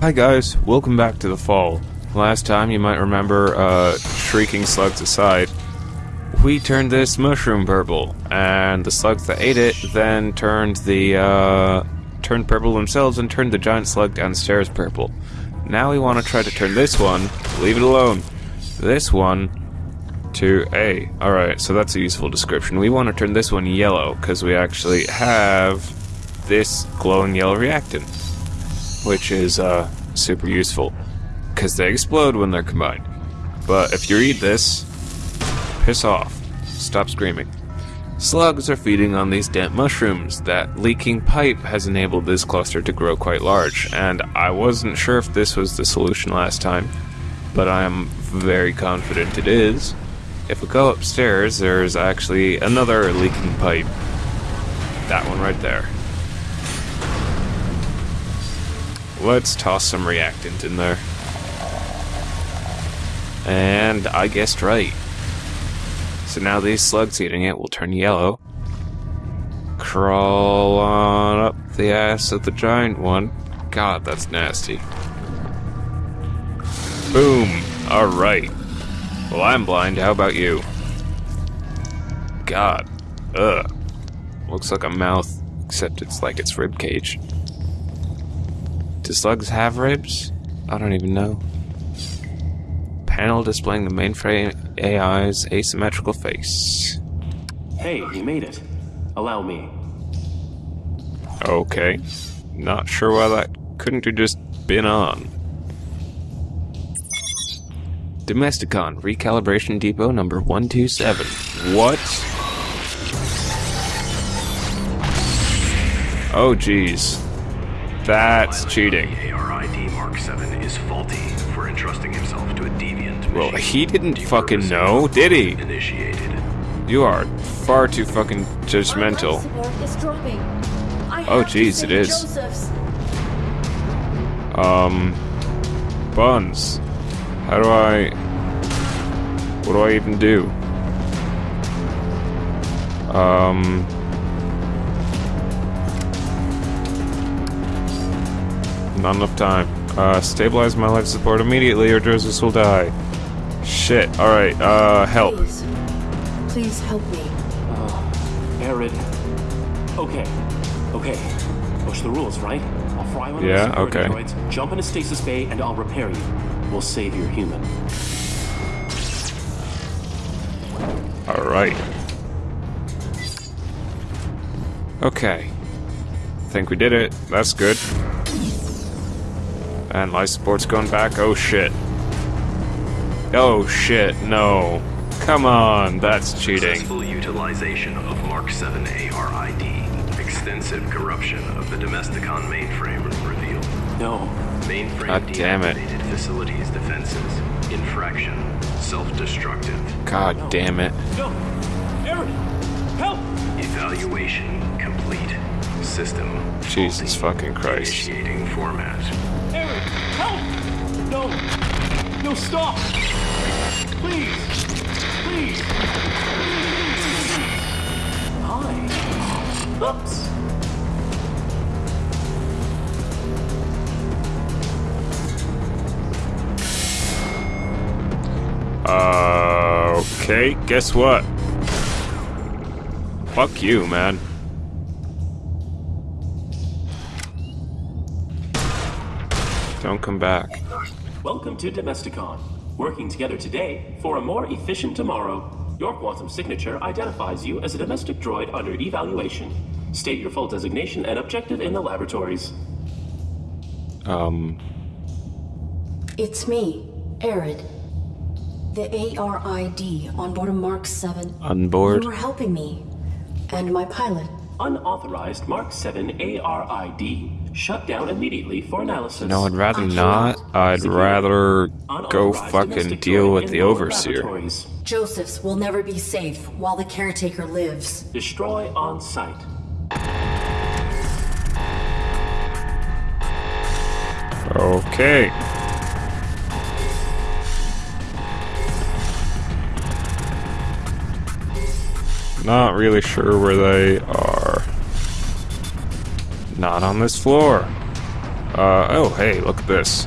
Hi guys, welcome back to the fall. Last time, you might remember, uh, shrieking slugs aside, we turned this mushroom purple, and the slugs that ate it then turned the, uh, turned purple themselves and turned the giant slug downstairs purple. Now we want to try to turn this one, leave it alone, this one to A. Alright, so that's a useful description. We want to turn this one yellow, because we actually have this glowing yellow reactant, which is, uh, super useful, because they explode when they're combined. But if you read this, piss off. Stop screaming. Slugs are feeding on these damp mushrooms. That leaking pipe has enabled this cluster to grow quite large, and I wasn't sure if this was the solution last time, but I am very confident it is. If we go upstairs, there's actually another leaking pipe. That one right there. Let's toss some reactant in there. And I guessed right. So now these slugs eating it will turn yellow. Crawl on up the ass of the giant one. God, that's nasty. Boom! Alright. Well, I'm blind. How about you? God. Ugh. Looks like a mouth, except it's like its rib cage. Do slugs have ribs? I don't even know. Panel displaying the mainframe AI's asymmetrical face. Hey, you made it. Allow me. Okay. Not sure why that couldn't have just been on. Domesticon, recalibration depot number 127. What? Oh, jeez. That's cheating. The ARID Mark 7 is faulty for entrusting himself to a deviant Well, he didn't fucking know, did he? Initiated. You are far too fucking judgmental. Oh, jeez, it is. Um, buns. How do I? What do I even do? Um. Not enough time. Uh, stabilize my life support immediately, or Joseph will die. Shit. All right. Uh, help. Please. Please help me. Uh, Arid. Okay. Okay. Push the rules, right? I'll fry one Yeah, of the okay. droids, jump into stasis bay, and I'll repair you. We'll save your human. All right. Okay. Think we did it. That's good. And life support's going back. Oh shit. Oh shit. No. Come on. That's cheating. Successful utilization of Mark 7 ARID. Extensive corruption of the Domesticon mainframe revealed. No. Mainframe God damn it. facilities defenses. Infraction. Self-destructive. God damn it. No. Arid! Help! Evaluation complete. System. Jesus faulty. fucking Christ. Initiating format. Help! No. No, stop! Please! Please! Hi. Oops. Uh, okay. Guess what? Fuck you, man. Don't come back. Welcome to Domesticon. Working together today for a more efficient tomorrow. Your quantum signature identifies you as a domestic droid under evaluation. State your full designation and objective in the laboratories. Um, It's me, Arid. The ARID on board a Mark 7. on board. You were helping me. And my pilot. Unauthorized Mark 7 ARID shut down immediately for analysis. No, I'd rather I not. I'd rather go fucking deal with the overseer. Josephs will never be safe while the caretaker lives. Destroy on sight. Okay. Not really sure where they are. Not on this floor. Uh, oh, hey, look at this.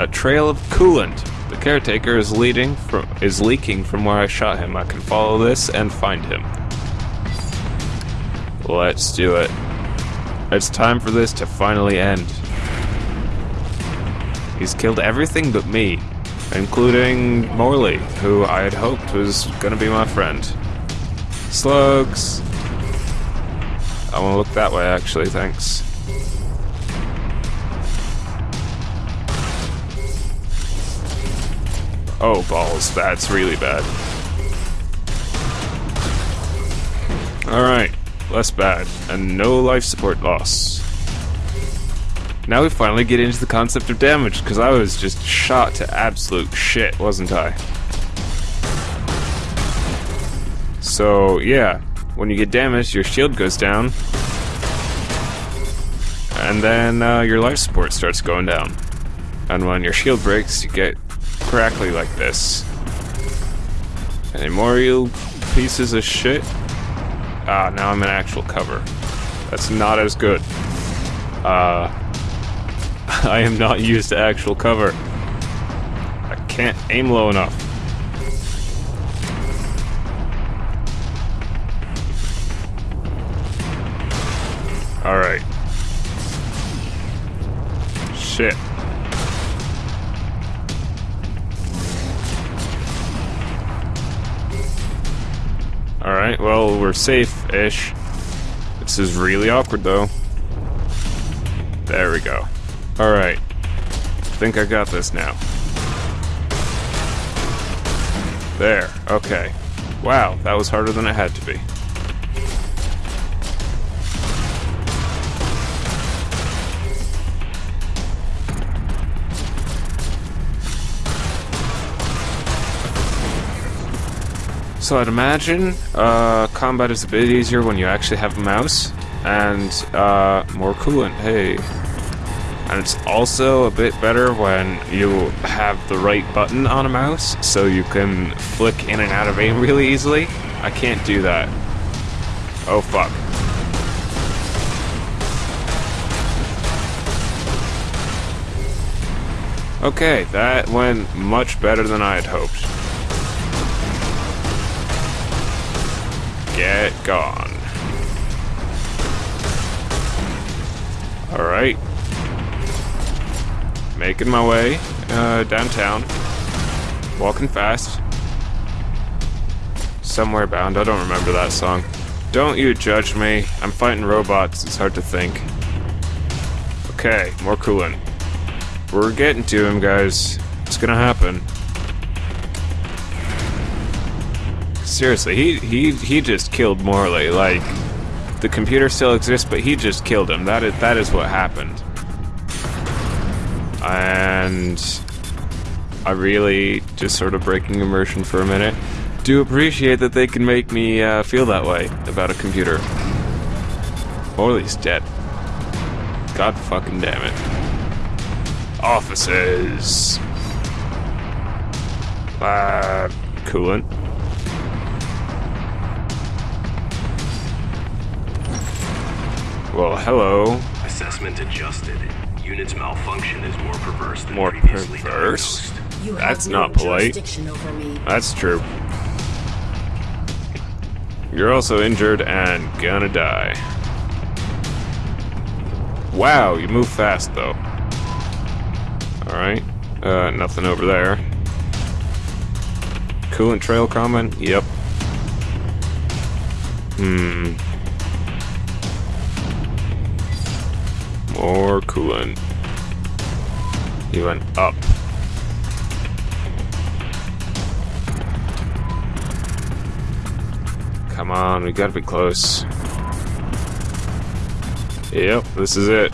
A trail of coolant. The caretaker is leading from is leaking from where I shot him. I can follow this and find him. Let's do it. It's time for this to finally end. He's killed everything but me, including Morley, who I had hoped was gonna be my friend. Slugs. I wanna look that way actually, thanks. Oh, balls. That's really bad. Alright. Less bad. And no life support loss. Now we finally get into the concept of damage, because I was just shot to absolute shit, wasn't I? So, yeah. When you get damaged, your shield goes down. And then uh, your life support starts going down. And when your shield breaks, you get crackly like this. Any more, you pieces of shit? Ah, now I'm in actual cover. That's not as good. Uh, I am not used to actual cover. I can't aim low enough. Alright. Shit. Alright, well, we're safe-ish. This is really awkward, though. There we go. Alright. think I got this now. There, okay. Wow, that was harder than it had to be. So I'd imagine uh, combat is a bit easier when you actually have a mouse, and uh, more coolant, hey. And it's also a bit better when you have the right button on a mouse, so you can flick in and out of aim really easily. I can't do that. Oh fuck. Okay, that went much better than I had hoped. Get gone. Alright. Making my way uh, downtown. Walking fast. Somewhere bound. I don't remember that song. Don't you judge me. I'm fighting robots. It's hard to think. Okay, more coolant. We're getting to him, guys. It's gonna happen. Seriously, he he he just killed Morley. Like the computer still exists, but he just killed him. That is that is what happened. And I really just sort of breaking immersion for a minute. Do appreciate that they can make me uh, feel that way about a computer. Morley's dead. God fucking damn it. Offices. Uh, coolant. Well, hello. Assessment adjusted. Unit's malfunction is more perverse than more previously perverse. diagnosed. You That's have no not polite. jurisdiction over me. That's true. You're also injured and gonna die. Wow, you move fast though. Alright. Uh, nothing over there. Coolant trail coming? Yep. Hmm. More coolant. He went up. Come on, we gotta be close. Yep, this is it.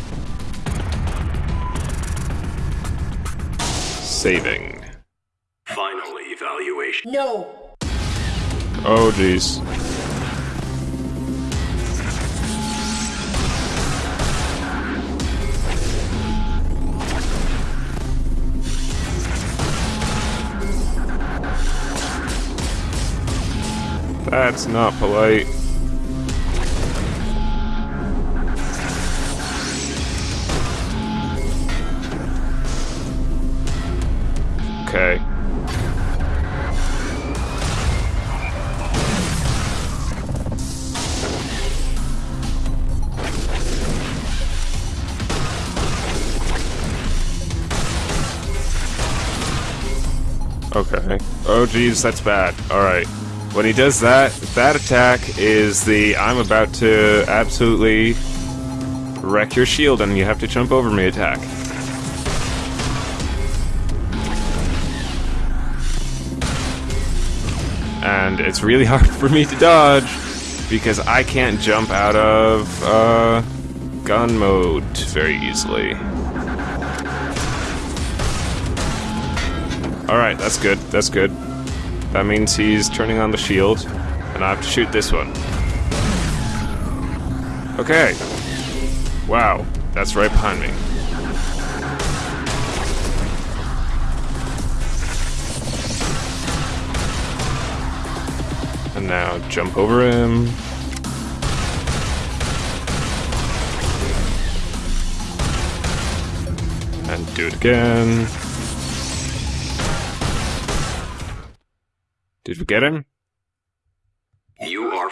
Saving. Final evaluation. No! Oh, jeez. That's not polite. Okay. Okay. Oh geez, that's bad. Alright. When he does that, that attack is the I'm about to absolutely wreck your shield and you have to jump over me attack. And it's really hard for me to dodge because I can't jump out of uh, gun mode very easily. Alright, that's good, that's good. That means he's turning on the shield, and I have to shoot this one. Okay. Wow, that's right behind me. And now jump over him. And do it again. Did we get him? You are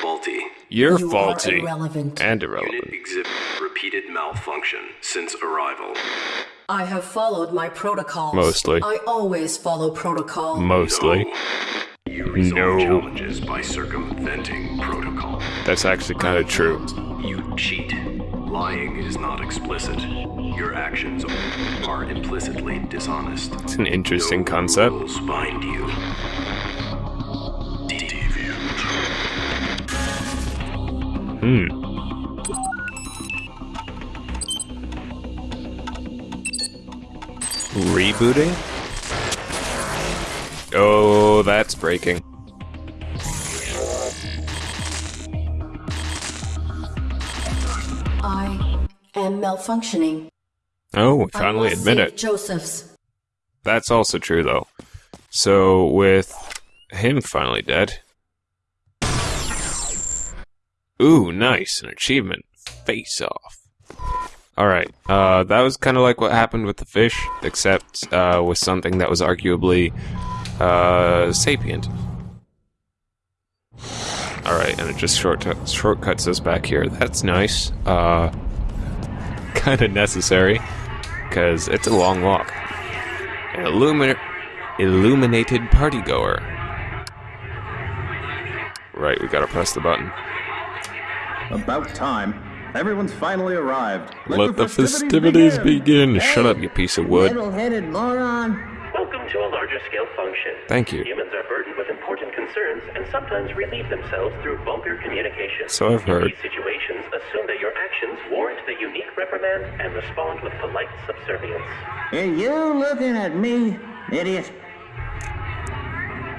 faulty. You're You are faulty. irrelevant. And Unit irrelevant. exhibit repeated malfunction since arrival. I have followed my protocols. Mostly. I always follow protocol. Mostly. No. You resolve No. challenges by circumventing protocol. That's actually kind of true. You cheat. Lying is not explicit. Your actions are implicitly dishonest. It's an interesting No concept. rules bind you. Hmm. Rebooting? Oh, that's breaking. I am malfunctioning. Oh, we I finally must admit it. Josephs. That's also true, though. So, with him finally dead. Ooh, nice. An achievement. Face off. Alright, uh, that was kind of like what happened with the fish, except, uh, with something that was arguably, uh, sapient. Alright, and it just short shortcuts us back here. That's nice. Uh, kind of necessary, because it's a long walk. An illumi- illuminated partygoer. Right, we gotta press the button. About time. Everyone's finally arrived. Let, the festivities begin. Shut up, you piece of wood. Metal-headed moron. Welcome to a larger scale function. Thank you. Humans are burdened with important concerns and sometimes relieve themselves through vulgar communication. So I've heard. In these situations, assume that your actions warrant the unique reprimand and respond with polite subservience. Are you looking at me, idiot?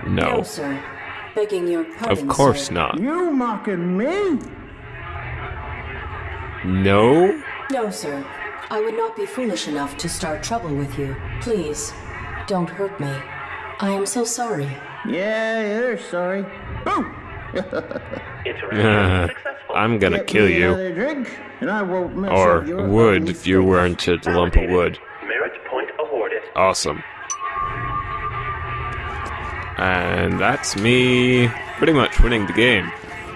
No, No. sir. Begging your pardon, Of course sir. not. You mocking me? No? No, sir. I would not be foolish enough to start trouble with you. Please, don't hurt me. I am so sorry. Yeah, you're sorry. Boom! Interaction. I'm gonna Get kill you. Drink, and I won't mess Or would if you weren't a lump of wood. Merit point awarded. Awesome. And that's me pretty much winning the game.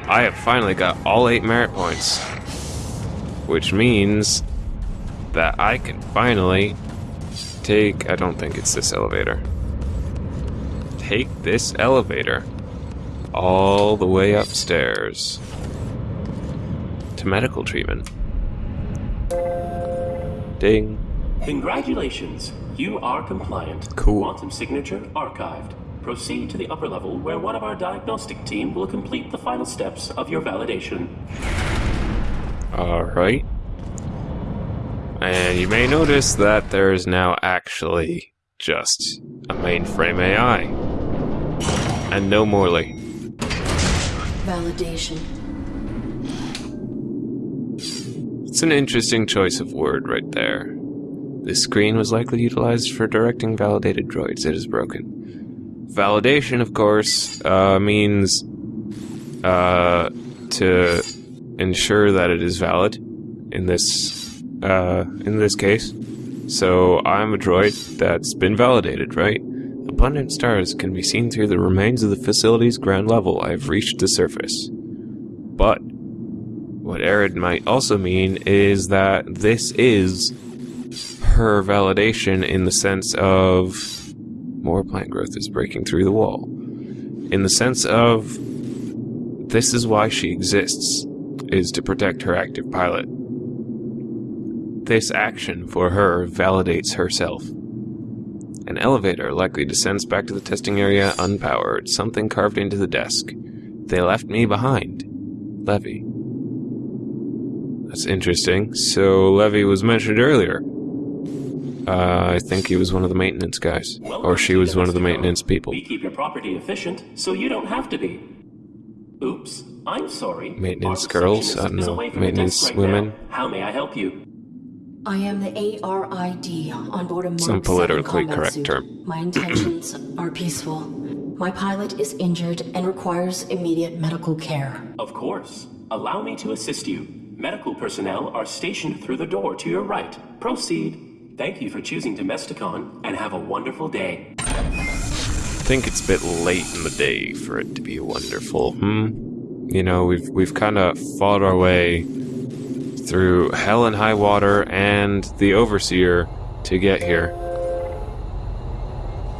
I have finally got all eight merit points. Which means that I can finally take. I don't think it's this elevator. Take this elevator all the way upstairs to medical treatment. Ding. Congratulations, you are compliant. Cool. Quantum signature archived. Proceed to the upper level where one of our diagnostic team will complete the final steps of your validation. Alright. And you may notice that there is now actually just a mainframe AI. And no Morley. Validation. It's an interesting choice of word right there. This screen was likely utilized for directing validated droids. It is broken. Validation, of course, uh, means uh, to ensure that it is valid. In this, uh, in this case, So I'm a droid that's been validated, right? Abundant stars can be seen through the remains of the facility's ground level. I have reached the surface. But what Arid might also mean is that this is her validation in the sense of more plant growth is breaking through the wall. In the sense of this is why she exists, is to protect her active pilot. This action for her validates herself. An elevator likely descends back to the testing area unpowered, something carved into the desk. They left me behind. Levy. That's interesting. So Levy was mentioned earlier. Uh, I think he was one of the maintenance guys. Or she was one of the maintenance people. We keep your property efficient, so you don't have to be. Oops, I'm sorry. Maintenance girls? receptionist I don't know. away from the Maintenance right women? now. How may I help you? I am the ARID on board a Mark Some politically correct suit. term. My intentions are peaceful. My pilot is injured and requires immediate medical care. Of course. Allow me to assist you. Medical personnel are stationed through the door to your right. Proceed. Thank you for choosing Domesticon, and have a wonderful day. I think it's a bit late in the day for it to be wonderful. Hmm. You know, we've we've kind of fought our way through hell and high water and the overseer to get here.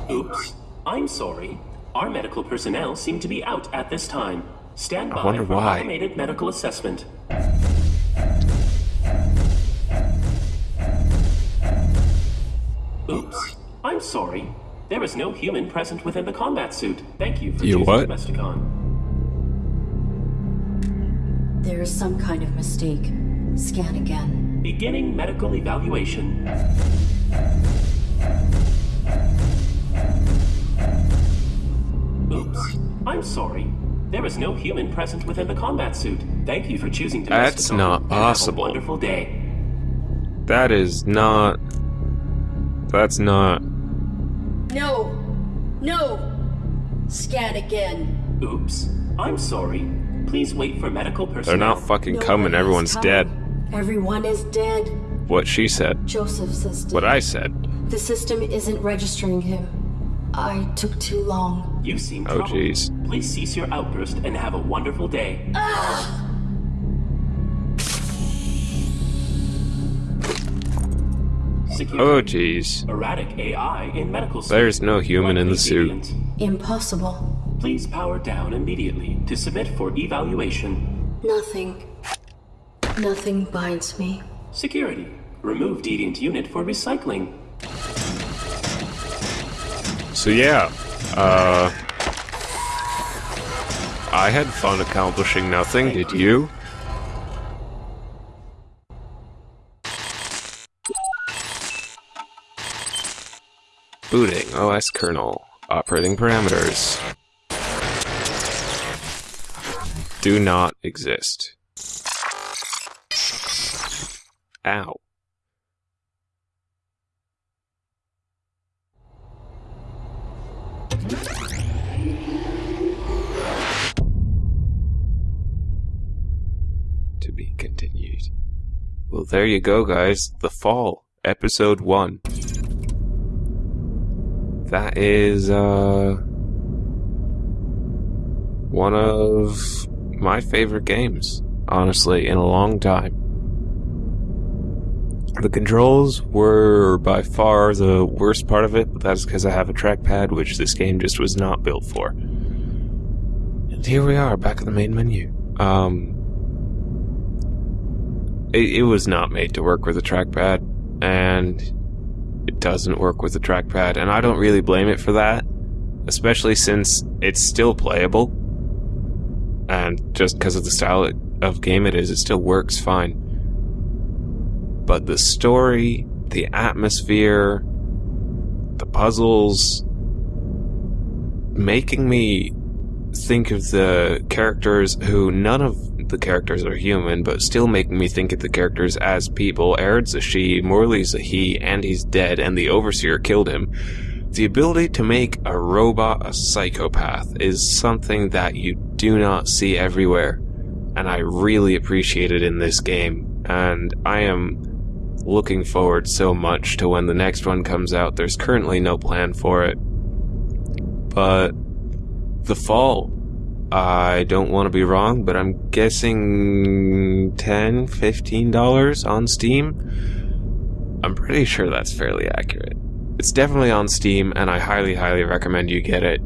Oops. I'm sorry. Our medical personnel seem to be out at this time. Stand by wonder for why. automated medical assessment. Oops. I'm sorry. There is no human present within the combat suit. Thank you for You choosing what? Domesticon. There is some kind of mistake. Scan again. Beginning medical evaluation. Oops. I'm sorry. There is no human present within the combat suit. Thank you for choosing Domesticon. That's not and have a possible. wonderful day. That is not. That's not. No! No! Scan again. Oops. I'm sorry. Please wait for medical personnel. They're not fucking No coming. Everyone's coming. dead. Everyone is dead. What she said. Joseph says What I said. the system isn't registering him. I took too long. You seem Oh, troubled. jeez. Please cease your outburst and have a wonderful day. Secure. Oh, jeez. Erratic AI in medical suit. There's no human in the suit. Impossible. Please power down immediately to submit for evaluation. Nothing. Nothing binds me. Security. Remove deviant unit for recycling. So yeah, uh, I had fun accomplishing nothing. Did you? Booting OS kernel operating parameters do not exist. Ow. to be continued. Well, there you go, guys. The Fall, Episode 1. That is, uh. One of my favorite games, honestly, in a long time. The controls were by far the worst part of it, but that's because I have a trackpad, which this game just was not built for. And here we are, back in the main menu. Um, it, it was not made to work with a trackpad, and it doesn't work with a trackpad, and I don't really blame it for that, especially since it's still playable, and just because of the style of game it is, it still works fine. But the story, the atmosphere, the puzzles, making me think of the characters who none of the characters are human, but still making me think of the characters as people. Arid's a she, Morley's a he, and he's dead, and the Overseer killed him. The ability to make a robot a psychopath is something that you do not see everywhere, and I really appreciate it in this game. And I am looking forward so much to when the next one comes out. There's currently no plan for it. But the fall, I don't want to be wrong, but I'm guessing $10, $15 on Steam. I'm pretty sure that's fairly accurate. It's definitely on Steam, and I highly, highly recommend you get it.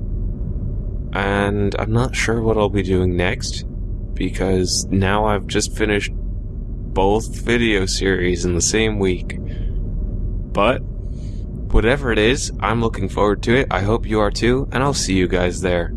And I'm not sure what I'll be doing next, because now I've just finished both video series in the same week. But, whatever it is, I'm looking forward to it. I hope you are too, and I'll see you guys there.